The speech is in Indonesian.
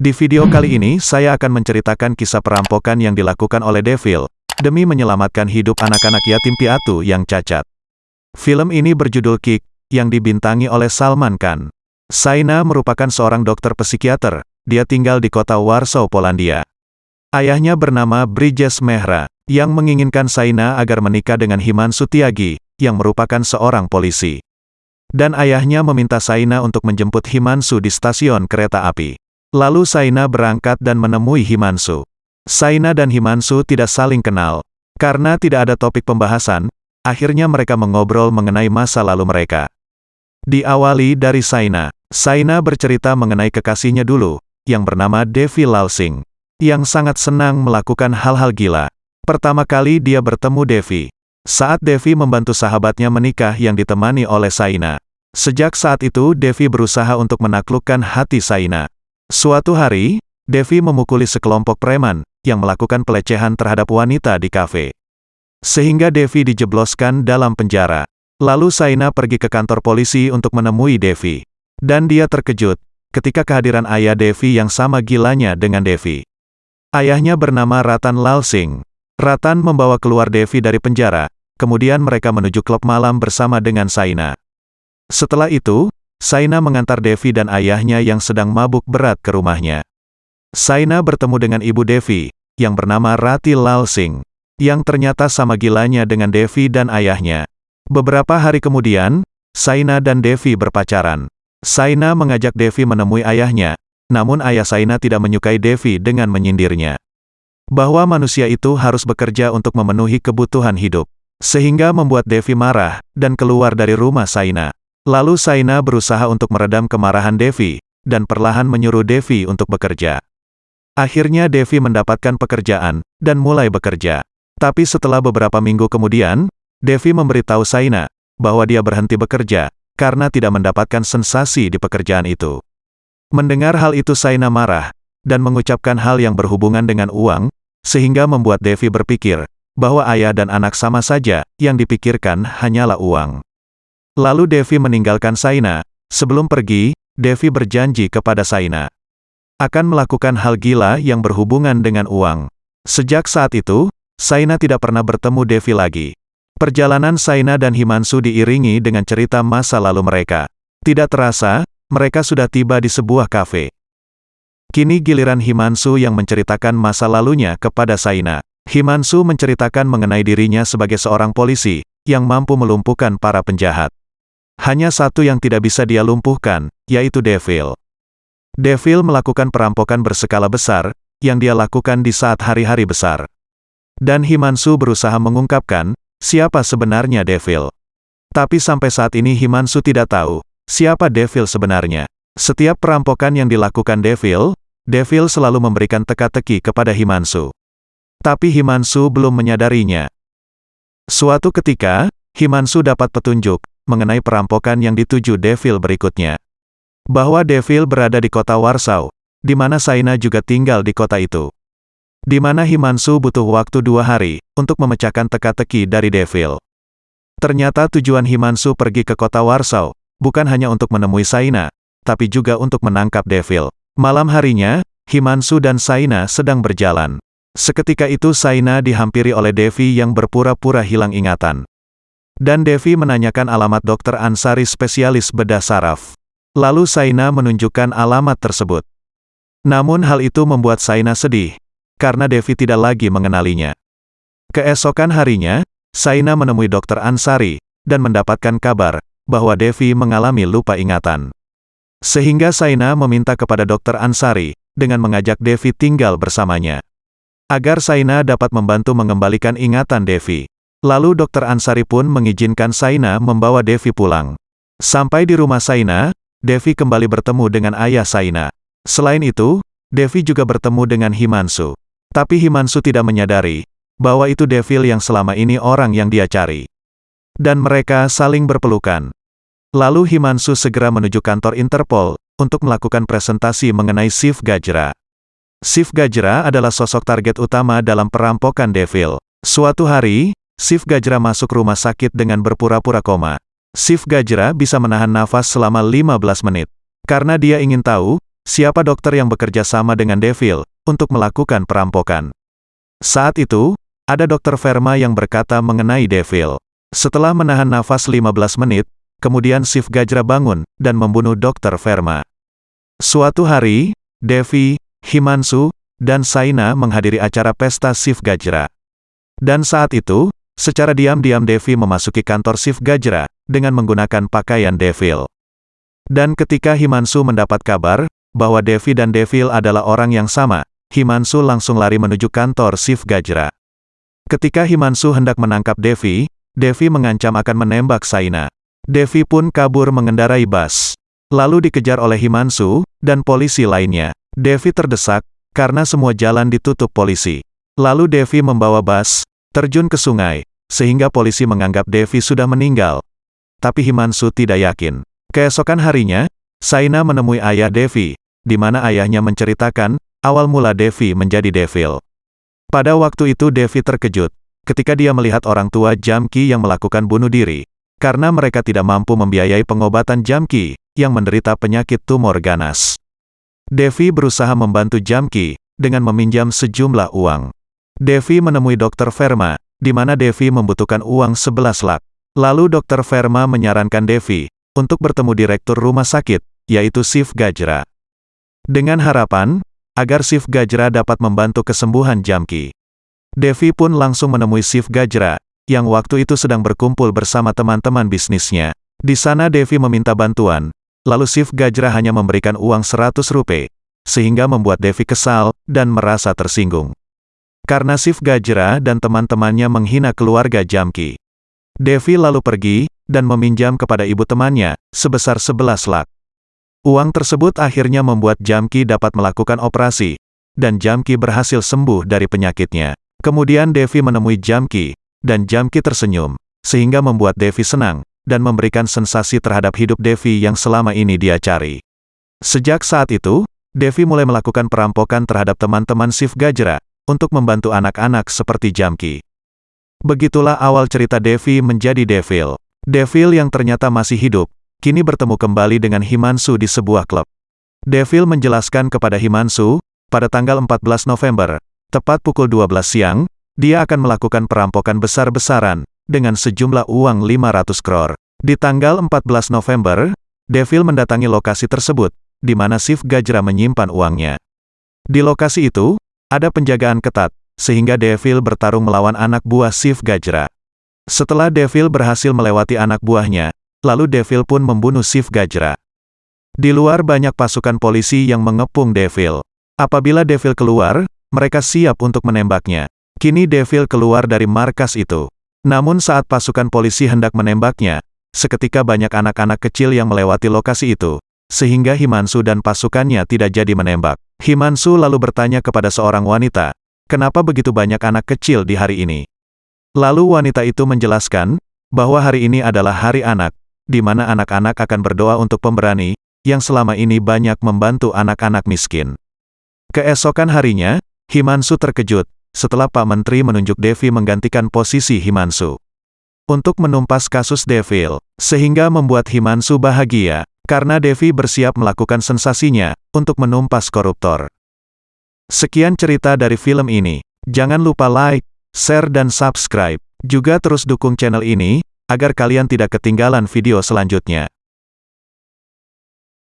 Di video kali ini saya akan menceritakan kisah perampokan yang dilakukan oleh Devil, demi menyelamatkan hidup anak-anak yatim piatu yang cacat. Film ini berjudul Kick, yang dibintangi oleh Salman Khan. Saina merupakan seorang dokter psikiater, dia tinggal di kota Warsaw, Polandia. Ayahnya bernama Bridges Mehra, yang menginginkan Saina agar menikah dengan Himan Sutiagi, yang merupakan seorang polisi. Dan ayahnya meminta Saina untuk menjemput Himansu di stasiun kereta api. Lalu Saina berangkat dan menemui Himansu. Saina dan Himansu tidak saling kenal. Karena tidak ada topik pembahasan, akhirnya mereka mengobrol mengenai masa lalu mereka. Diawali dari Saina. Saina bercerita mengenai kekasihnya dulu, yang bernama Devi Lalsing, yang sangat senang melakukan hal-hal gila. Pertama kali dia bertemu Devi. Saat Devi membantu sahabatnya menikah yang ditemani oleh Saina. Sejak saat itu Devi berusaha untuk menaklukkan hati Saina. Suatu hari, Devi memukuli sekelompok preman, yang melakukan pelecehan terhadap wanita di kafe. Sehingga Devi dijebloskan dalam penjara. Lalu Saina pergi ke kantor polisi untuk menemui Devi. Dan dia terkejut, ketika kehadiran ayah Devi yang sama gilanya dengan Devi. Ayahnya bernama Ratan Lalsing. Ratan membawa keluar Devi dari penjara, kemudian mereka menuju klub malam bersama dengan Saina. Setelah itu, Saina mengantar Devi dan ayahnya yang sedang mabuk berat ke rumahnya. Saina bertemu dengan ibu Devi, yang bernama Rati Lalsing, yang ternyata sama gilanya dengan Devi dan ayahnya. Beberapa hari kemudian, Saina dan Devi berpacaran. Saina mengajak Devi menemui ayahnya, namun ayah Saina tidak menyukai Devi dengan menyindirnya bahwa manusia itu harus bekerja untuk memenuhi kebutuhan hidup. Sehingga membuat Devi marah, dan keluar dari rumah Saina. Lalu Saina berusaha untuk meredam kemarahan Devi, dan perlahan menyuruh Devi untuk bekerja. Akhirnya Devi mendapatkan pekerjaan, dan mulai bekerja. Tapi setelah beberapa minggu kemudian, Devi memberitahu Saina, bahwa dia berhenti bekerja, karena tidak mendapatkan sensasi di pekerjaan itu. Mendengar hal itu Saina marah, dan mengucapkan hal yang berhubungan dengan uang, sehingga membuat Devi berpikir, bahwa ayah dan anak sama saja, yang dipikirkan hanyalah uang. Lalu Devi meninggalkan Saina, sebelum pergi, Devi berjanji kepada Saina akan melakukan hal gila yang berhubungan dengan uang. Sejak saat itu, Saina tidak pernah bertemu Devi lagi. Perjalanan Saina dan Himansu diiringi dengan cerita masa lalu mereka. Tidak terasa, mereka sudah tiba di sebuah kafe. Kini giliran Himansu yang menceritakan masa lalunya kepada Saina. Himansu menceritakan mengenai dirinya sebagai seorang polisi, yang mampu melumpuhkan para penjahat. Hanya satu yang tidak bisa dia lumpuhkan, yaitu Devil. Devil melakukan perampokan berskala besar, yang dia lakukan di saat hari-hari besar. Dan Himansu berusaha mengungkapkan, siapa sebenarnya Devil. Tapi sampai saat ini Himansu tidak tahu, siapa Devil sebenarnya. Setiap perampokan yang dilakukan Devil, Devil selalu memberikan teka-teki kepada Himansu. Tapi Himansu belum menyadarinya. Suatu ketika, Himansu dapat petunjuk mengenai perampokan yang dituju Devil berikutnya. Bahwa Devil berada di kota Warsaw, di mana Saina juga tinggal di kota itu. Di mana Himansu butuh waktu dua hari untuk memecahkan teka-teki dari Devil. Ternyata tujuan Himansu pergi ke kota Warsaw, bukan hanya untuk menemui Saina, tapi juga untuk menangkap Devil. Malam harinya, Himansu dan Saina sedang berjalan. Seketika itu Saina dihampiri oleh Devi yang berpura-pura hilang ingatan. Dan Devi menanyakan alamat dokter Ansari spesialis bedah saraf. Lalu Saina menunjukkan alamat tersebut. Namun hal itu membuat Saina sedih, karena Devi tidak lagi mengenalinya. Keesokan harinya, Saina menemui dokter Ansari, dan mendapatkan kabar, bahwa Devi mengalami lupa ingatan. Sehingga Saina meminta kepada dokter Ansari, dengan mengajak Devi tinggal bersamanya. Agar Saina dapat membantu mengembalikan ingatan Devi. Lalu dokter Ansari pun mengizinkan Saina membawa Devi pulang. Sampai di rumah Saina, Devi kembali bertemu dengan ayah Saina. Selain itu, Devi juga bertemu dengan Himansu. Tapi Himansu tidak menyadari, bahwa itu Devil yang selama ini orang yang dia cari. Dan mereka saling berpelukan. Lalu Himansu segera menuju kantor Interpol, untuk melakukan presentasi mengenai Sif Gajra. Sif Gajra adalah sosok target utama dalam perampokan Devil. Suatu hari, Sif Gajra masuk rumah sakit dengan berpura-pura koma. Sif Gajra bisa menahan nafas selama 15 menit. Karena dia ingin tahu, siapa dokter yang bekerja sama dengan Devil, untuk melakukan perampokan. Saat itu, ada dokter Verma yang berkata mengenai Devil. Setelah menahan nafas 15 menit, kemudian Sif Gajra bangun, dan membunuh dokter Verma. Suatu hari, Devi, Himansu, dan Saina menghadiri acara pesta Sif Gajra. Dan saat itu, secara diam-diam Devi memasuki kantor Sif Gajra, dengan menggunakan pakaian Devil. Dan ketika Himansu mendapat kabar, bahwa Devi dan Devil adalah orang yang sama, Himansu langsung lari menuju kantor Sif Gajra. Ketika Himansu hendak menangkap Devi, Devi mengancam akan menembak Saina. Devi pun kabur mengendarai bus. Lalu dikejar oleh Himansu, dan polisi lainnya. Devi terdesak, karena semua jalan ditutup polisi. Lalu Devi membawa bus, terjun ke sungai, sehingga polisi menganggap Devi sudah meninggal. Tapi Himansu tidak yakin. Keesokan harinya, Saina menemui ayah Devi, di mana ayahnya menceritakan, awal mula Devi menjadi devil. Pada waktu itu Devi terkejut, ketika dia melihat orang tua Jamki yang melakukan bunuh diri, karena mereka tidak mampu membiayai pengobatan Jamki, yang menderita penyakit tumor ganas. Devi berusaha membantu Jamki, dengan meminjam sejumlah uang. Devi menemui Dr. Verma, di mana Devi membutuhkan uang 11 lak. Lalu Dr. Verma menyarankan Devi, untuk bertemu direktur rumah sakit, yaitu Sif Gajra. Dengan harapan, agar Sif Gajra dapat membantu kesembuhan Jamki. Devi pun langsung menemui Sif Gajra, yang waktu itu sedang berkumpul bersama teman-teman bisnisnya. Di sana Devi meminta bantuan, Lalu Sif Gajra hanya memberikan uang 100 rupiah, sehingga membuat Devi kesal, dan merasa tersinggung. Karena Sif Gajra dan teman-temannya menghina keluarga Jamki. Devi lalu pergi, dan meminjam kepada ibu temannya, sebesar 11 lak. Uang tersebut akhirnya membuat Jamki dapat melakukan operasi, dan Jamki berhasil sembuh dari penyakitnya. Kemudian Devi menemui Jamki, dan Jamki tersenyum, sehingga membuat Devi senang, dan memberikan sensasi terhadap hidup Devi yang selama ini dia cari. Sejak saat itu, Devi mulai melakukan perampokan terhadap teman-teman Sif Gajra, untuk membantu anak-anak seperti Jamki. Begitulah awal cerita Devi menjadi Devil. Devil yang ternyata masih hidup, kini bertemu kembali dengan Himansu di sebuah klub. Devil menjelaskan kepada Himansu, pada tanggal 14 November, tepat pukul 12 siang, dia akan melakukan perampokan besar-besaran, dengan sejumlah uang 500 kror. Di tanggal 14 November, Devil mendatangi lokasi tersebut, di mana Sif Gajra menyimpan uangnya. Di lokasi itu, ada penjagaan ketat, sehingga Devil bertarung melawan anak buah Sif Gajra. Setelah Devil berhasil melewati anak buahnya, lalu Devil pun membunuh Sif Gajra. Di luar banyak pasukan polisi yang mengepung Devil. Apabila Devil keluar, mereka siap untuk menembaknya. Kini Devil keluar dari markas itu. Namun saat pasukan polisi hendak menembaknya, seketika banyak anak-anak kecil yang melewati lokasi itu, sehingga Himansu dan pasukannya tidak jadi menembak. Himansu lalu bertanya kepada seorang wanita, kenapa begitu banyak anak kecil di hari ini? Lalu wanita itu menjelaskan, bahwa hari ini adalah hari anak, di mana anak-anak akan berdoa untuk pemberani, yang selama ini banyak membantu anak-anak miskin. Keesokan harinya, Himansu terkejut, setelah Pak Menteri menunjuk Devi menggantikan posisi Himansu. Untuk menumpas kasus Devil, sehingga membuat Himansu bahagia, karena Devi bersiap melakukan sensasinya, untuk menumpas koruptor. Sekian cerita dari film ini. Jangan lupa like, share dan subscribe. Juga terus dukung channel ini, agar kalian tidak ketinggalan video selanjutnya.